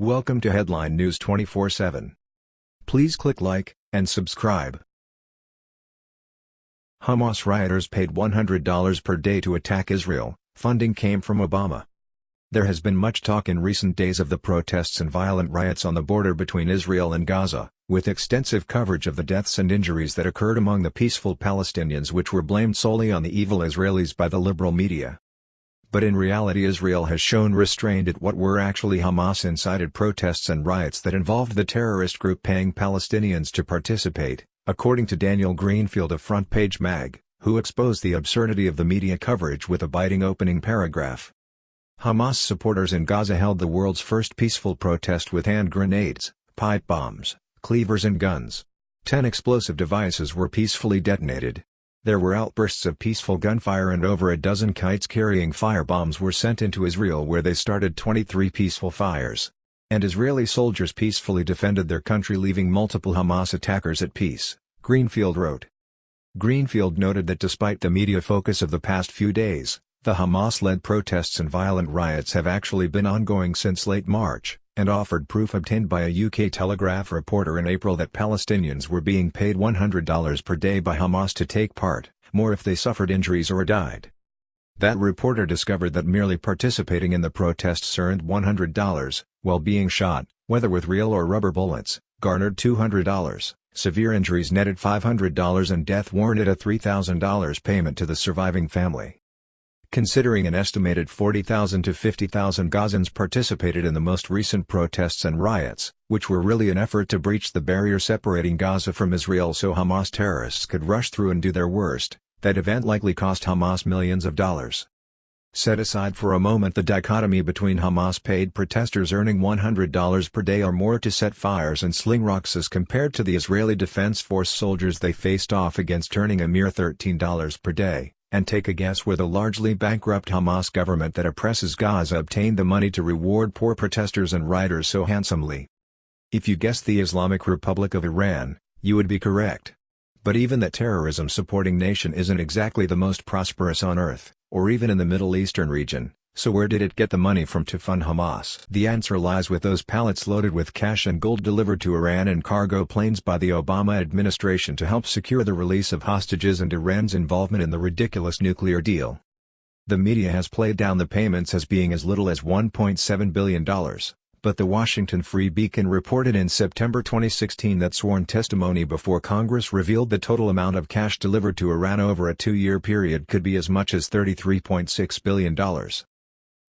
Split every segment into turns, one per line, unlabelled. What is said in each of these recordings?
Welcome to Headline News 24/7. Please click like and subscribe. Hamas rioters paid $100 per day to attack Israel. Funding came from Obama. There has been much talk in recent days of the protests and violent riots on the border between Israel and Gaza, with extensive coverage of the deaths and injuries that occurred among the peaceful Palestinians which were blamed solely on the evil Israelis by the liberal media but in reality Israel has shown restraint at what were actually Hamas-incited protests and riots that involved the terrorist group paying Palestinians to participate, according to Daniel Greenfield of Front Page Mag, who exposed the absurdity of the media coverage with a biting opening paragraph. Hamas supporters in Gaza held the world's first peaceful protest with hand grenades, pipe bombs, cleavers and guns. Ten explosive devices were peacefully detonated, there were outbursts of peaceful gunfire and over a dozen kites carrying firebombs were sent into Israel where they started 23 peaceful fires. And Israeli soldiers peacefully defended their country leaving multiple Hamas attackers at peace, Greenfield wrote. Greenfield noted that despite the media focus of the past few days, the Hamas-led protests and violent riots have actually been ongoing since late March and offered proof obtained by a UK Telegraph reporter in April that Palestinians were being paid $100 per day by Hamas to take part, more if they suffered injuries or died. That reporter discovered that merely participating in the protests earned $100, while being shot, whether with real or rubber bullets, garnered $200, severe injuries netted $500 and death warranted a $3,000 payment to the surviving family. Considering an estimated 40,000 to 50,000 Gazans participated in the most recent protests and riots, which were really an effort to breach the barrier separating Gaza from Israel so Hamas terrorists could rush through and do their worst, that event likely cost Hamas millions of dollars. Set aside for a moment the dichotomy between Hamas-paid protesters earning $100 per day or more to set fires and sling rocks as compared to the Israeli Defense Force soldiers they faced off against earning a mere $13 per day and take a guess where the largely bankrupt Hamas government that oppresses Gaza obtained the money to reward poor protesters and rioters so handsomely. If you guessed the Islamic Republic of Iran, you would be correct. But even that terrorism-supporting nation isn't exactly the most prosperous on earth, or even in the Middle Eastern region, so where did it get the money from to fund Hamas? The answer lies with those pallets loaded with cash and gold delivered to Iran in cargo planes by the Obama administration to help secure the release of hostages and Iran's involvement in the ridiculous nuclear deal. The media has played down the payments as being as little as $1.7 billion, but the Washington Free Beacon reported in September 2016 that sworn testimony before Congress revealed the total amount of cash delivered to Iran over a two-year period could be as much as $33.6 billion.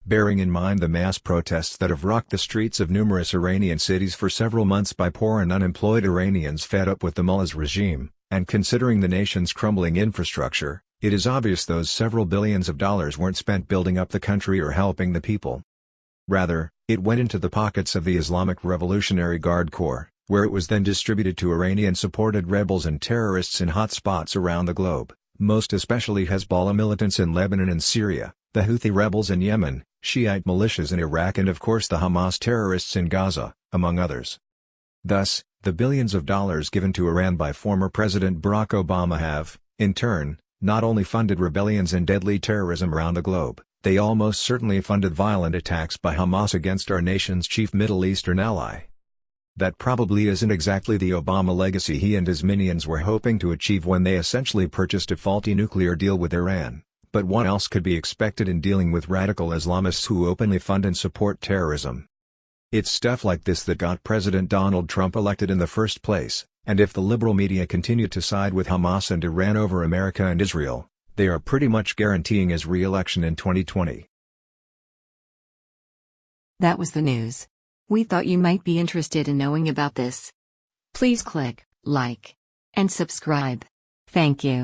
Bearing in mind the mass protests that have rocked the streets of numerous Iranian cities for several months by poor and unemployed Iranians fed up with the mullah's regime, and considering the nation's crumbling infrastructure, it is obvious those several billions of dollars weren't spent building up the country or helping the people. Rather, it went into the pockets of the Islamic Revolutionary Guard Corps, where it was then distributed to Iranian-supported rebels and terrorists in hot spots around the globe, most especially Hezbollah militants in Lebanon and Syria, the Houthi rebels in Yemen, Shiite militias in Iraq and of course the Hamas terrorists in Gaza, among others. Thus, the billions of dollars given to Iran by former President Barack Obama have, in turn, not only funded rebellions and deadly terrorism around the globe, they almost certainly funded violent attacks by Hamas against our nation's chief Middle Eastern ally. That probably isn't exactly the Obama legacy he and his minions were hoping to achieve when they essentially purchased a faulty nuclear deal with Iran but what else could be expected in dealing with radical Islamists who openly fund and support terrorism? It's stuff like this that got President Donald Trump elected in the first place, and if the liberal media continue to side with Hamas and Iran over America and Israel, they are pretty much guaranteeing his re-election in 2020.
That was the news. We thought you might be interested in knowing about this. Please click like and subscribe. Thank you.